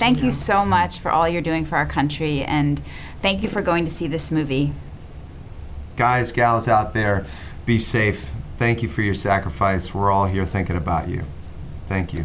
thank you so much for all you're doing for our country, and thank you for going to see this movie. Guys, gals out there, be safe. Thank you for your sacrifice. We're all here thinking about you. Thank you.